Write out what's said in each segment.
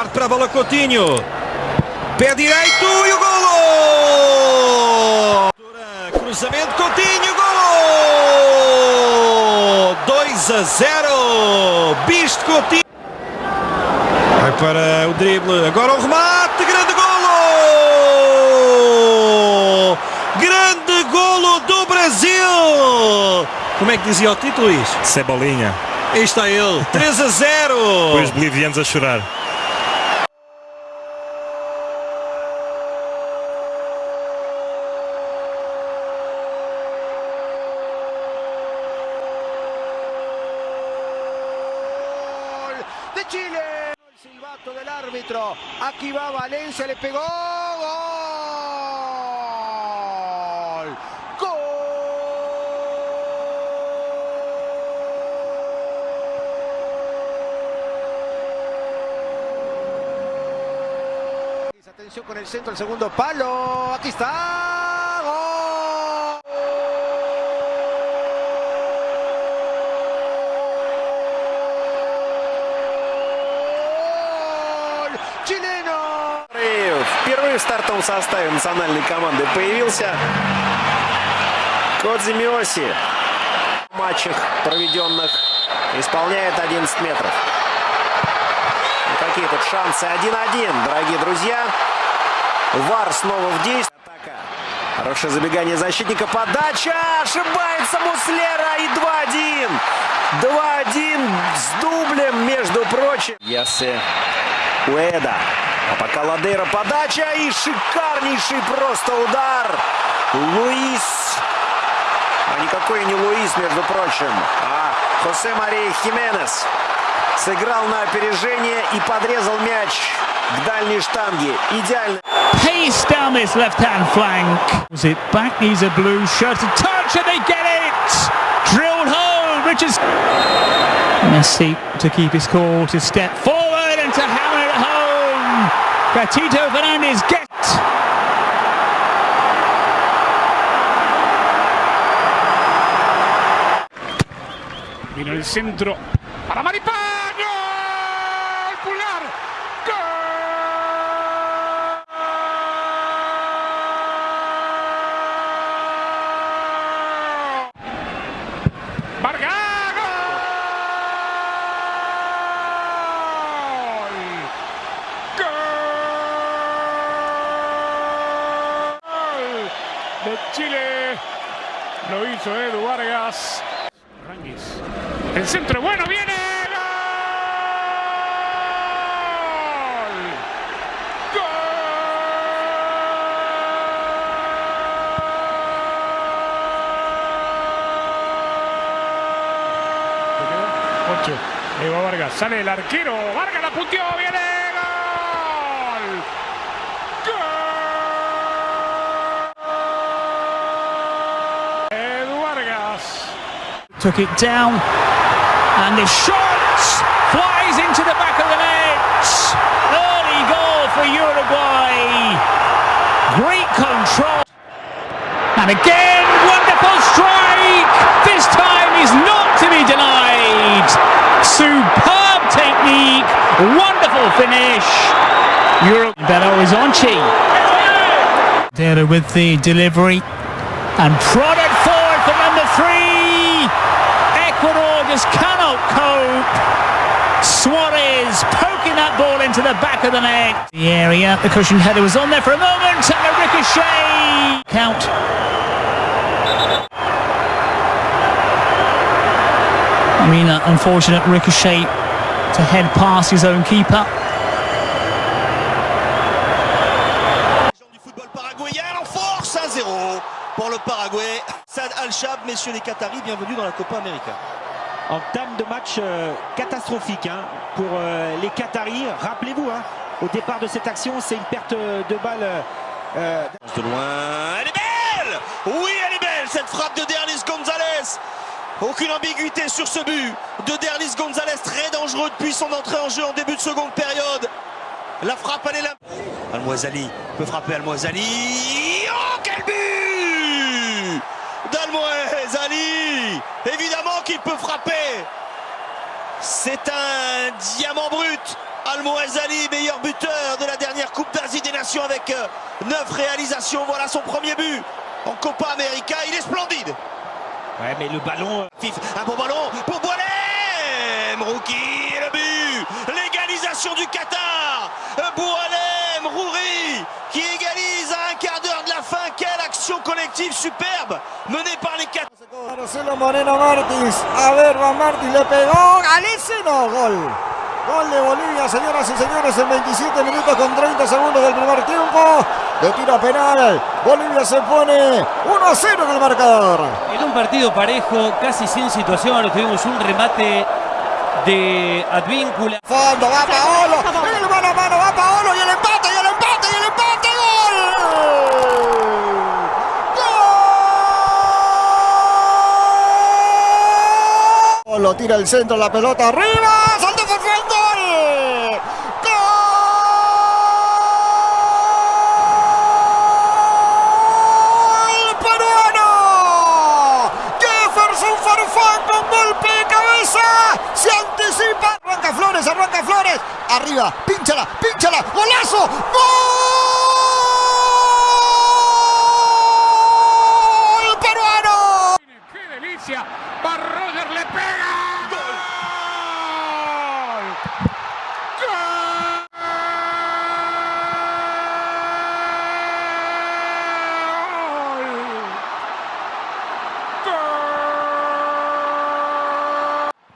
Parte para a bola Coutinho. Pé direito e o golo! Cruzamento Coutinho, golo! 2 a 0. Bisto Coutinho. Vai para o drible. Agora o remate. Grande golo! Grande golo do Brasil! Como é que dizia o título, Luís? Cebolinha. Aí está ele. 3 a 0. Depois bolivianos a chorar. Chile. El silbato del árbitro. Aquí va Valencia, le pegó. Gol. Gol. Atención con el centro, el segundo palo. Aquí está. Гол! Чилено! Впервые в стартовом составе национальной команды появился Кодзи Миоси. В матчах проведенных исполняет 11 метров. И какие тут шансы? 1-1, дорогие друзья. Вар снова в действии. Атака. Хорошее забегание защитника. Подача! Ошибается Муслера. И 2-1. 2-1 с дублем, между прочим. Ясе Уэда. А пока Ладейра подача и шикарнейший просто удар. Луис. А никакой не Луис, между прочим, а Хосе Мария Хименес. Сыграл на опережение и подрезал мяч к дальней штанге. Идеально. pace down this left-hand flank. Was it back? Needs a blue shirt. Touch and they get it! Drilled home. Richards. Messi to keep his cool, to step forward and to hammer Gatito Fernandez gets. Vino el centro para Maripán. ¡Gol! Pulgar. ¡Gol! Vargas. ¡Gol! ¡Gol! De Chile. Lo hizo Edu Vargas. Ranguis. El centro bueno viene. ¡Gol! Ocho. Ahí va Vargas. Sale el arquero. Vargas la punteó. Viene. Took it down. And the shot flies into the back of the net. Early goal for Uruguay. Great control. And again, wonderful strike. This time is not to be denied. Superb technique. Wonderful finish. Euro Belo Izonchi. Dera with the delivery. And prodded forward for number three. Suarez poking that ball into the back of the net. The area, the cushioned header was on there for a moment, and a ricochet. Count. An unfortunate ricochet to head past his own keeper. du football paraguayen en force 1-0 pour le Paraguay. Sad Al-Shab, messieurs les Qataris, bienvenue dans la Copa América. En termes de match euh, catastrophique hein, pour euh, les Qataris. Rappelez-vous, hein, au départ de cette action, c'est une perte de balle. euh, De loin, elle est belle Oui, elle est belle cette frappe de Derlis Gonzalez Aucune ambiguïté sur ce but de Derlis Gonzalez, très dangereux depuis son entrée en jeu en début de seconde période. La frappe, elle est là. Almoisali peut frapper Almoisali. Oh, quel but Évidemment qu'il peut frapper. C'est un diamant brut. Al-Mouazali, meilleur buteur de la dernière Coupe d'Asie des Nations avec 9 réalisations. Voilà son premier but en Copa América. Il est splendide. Ouais, mais le ballon. Fif, un bon ballon pour Boualem. Rouki, le but. L'égalisation du Qatar. Boualem, Rouri qui égalise à un quart d'heure de la fin. Quelle action collective superbe Marcelo Moreno Martins. A ver, Juan Martins le pegó. Galiceno. Gol. Gol de Bolivia, señoras y señores, en 27 minutos con 30 segundos del primer tiempo. De tiro penal. Bolivia se pone 1 a 0 en el marcador. En un partido parejo, casi sin situación, tuvimos un remate de Advíncula. Fondo, va Paolo. El mano a mano, va Paolo y el empate, y el empate. ¡Gol! Lo tira el centro, la pelota arriba. ¡Salto por gol! ¡Gol! ¡Peruano! Jefferson Farfán con golpe de cabeza. Se anticipa. Arranca Flores, arranca Flores. Arriba, pínchala, pínchala. ¡Golazo! ¡Gol! ¡Peruano! ¡Qué delicia! Va Roger, le pega. ¡Gol! ¡Gol!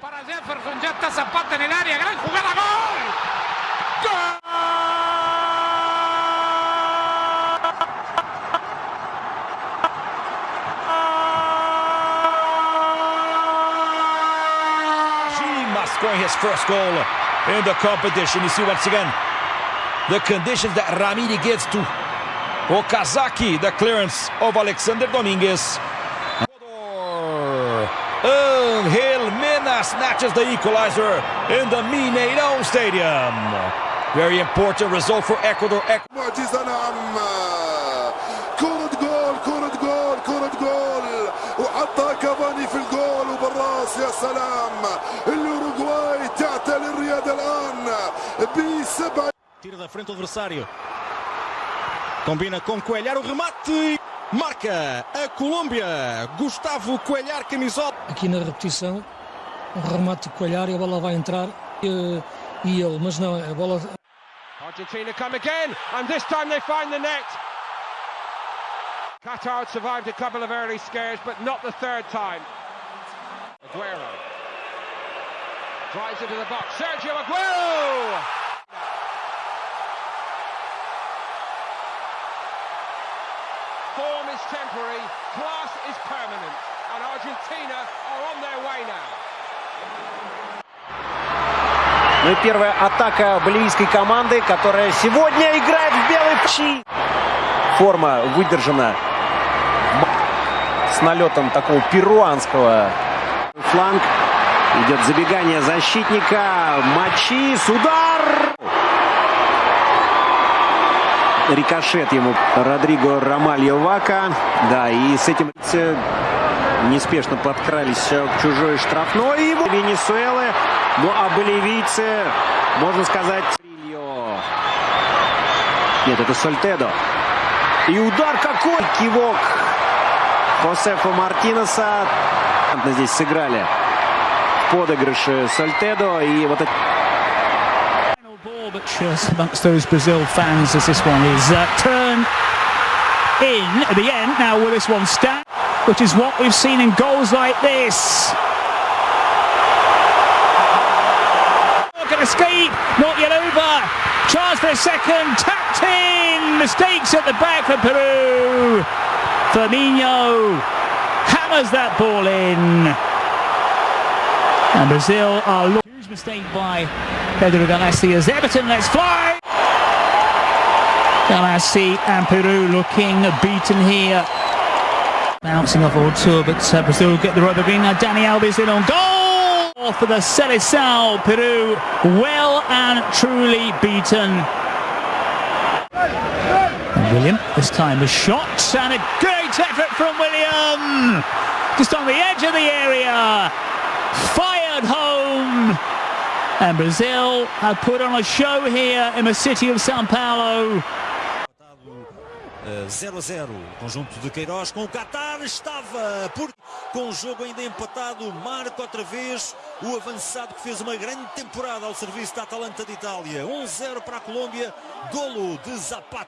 Para Jefferson, ya está Zapata en el área, gran jugada, gol. Shimas scoring his first goal in the competition. You see once again the conditions that Ramiri gets to Okazaki, the clearance of Alexander Dominguez. Angel Mena snatches the equalizer in the Mineirão Stadium. Very important result for Ecuador. معجزة نعم كرة جول كرة جول كرة جول وحطها كافاني في الجول وبالراس يا سلام الأوروغواي تعتلي الرياضة الآن بسبع Tira da frente o adversário. Combina com Coelhar o remate. Marca a Colômbia. Gustavo Coelhar, camisola. aqui na repetição, um remate de e a bola vai entrar e, e ele, mas não, a bola Argentina come again, and this time they find the net. Qatar survived a couple of early scares, but not the third time. Aguero drives into the box. Sergio Aguero! Form is temporary, class is permanent, and Argentina are on their way now. Ну и первая атака боливийской команды, которая сегодня играет в белой пчи. Форма выдержана с налетом такого перуанского. Фланг. Идет забегание защитника. Мачис. Удар! Рикошет ему Родриго Ромальо Вака. Да, и с этим неспешно подкрались к чужой штрафной. Ему Венесуэлы. Ну а боливийцы, можно сказать, нет, это Сольтедо. И удар какой! Кивок Хосефа Мартинеса. Здесь сыграли в подыгрыше Сольтедо. И вот это... amongst those Brazil fans as this one is uh, turned in at the end. Now will this one stand? Which is what we've seen in goals like this. Can escape, not yet over. Chance for a second, tapped in. Mistakes at the back for Peru. Firmino hammers that ball in. And Brazil are looking. Huge mistake by Pedro as Everton lets fly. Galassi and Peru looking beaten here. Bouncing off all two, but uh, Brazil get the rubber green. Now Danny Alves in on goal for the Seleção. Peru well and truly beaten. And William, this time a shot and a great effort from William. Just on the edge of the area. Fired home. And Brazil have put on a show here in the city of Sao Paulo. 0 a 0. Conjunto de Queiroz com o Qatar estava por com o jogo ainda empatado. Marca outra vez o avançado que fez uma grande temporada ao serviço da Atalanta de Itália. 1-0 para a Colômbia. Golo de Zapata.